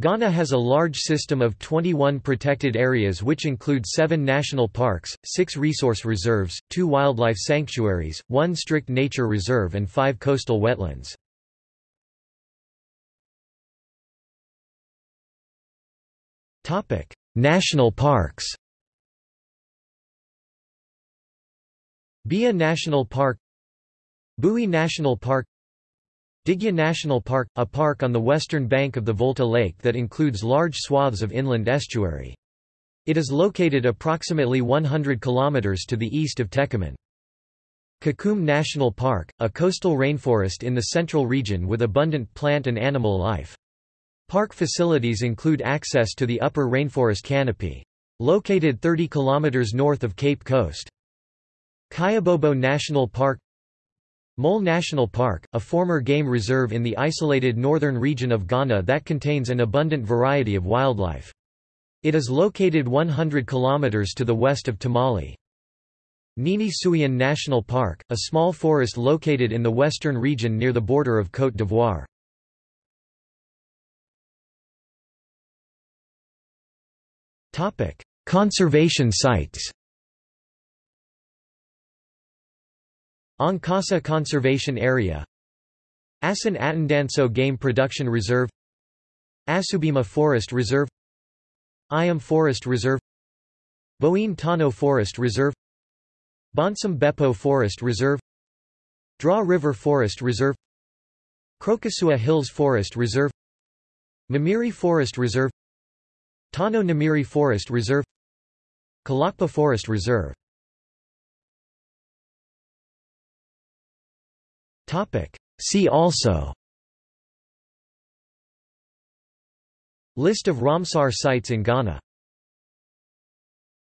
Ghana has a large system of 21 protected areas which include seven national parks, six resource reserves, two wildlife sanctuaries, one strict nature reserve and five coastal wetlands. national parks Bia National Park Bui National Park Digya National Park, a park on the western bank of the Volta Lake that includes large swaths of inland estuary. It is located approximately 100 kilometers to the east of Techiman. Kakum National Park, a coastal rainforest in the central region with abundant plant and animal life. Park facilities include access to the upper rainforest canopy. Located 30 kilometers north of Cape Coast. Kyabobo National Park Mole National Park, a former game reserve in the isolated northern region of Ghana that contains an abundant variety of wildlife. It is located 100 kilometers to the west of Tamale. Nini Suhien National Park, a small forest located in the western region near the border of Côte d'Ivoire. Conservation sites Ankasa Conservation Area Assin Attandanso Game Production Reserve Asubima Forest Reserve Iam Forest Reserve Boine Tano Forest Reserve Bonsam Bepo Forest Reserve Draw River Forest Reserve Krokosua Hills Forest Reserve Namiri Forest Reserve Tano Namiri Forest Reserve Kalakpa Forest Reserve See also. List of Ramsar sites in Ghana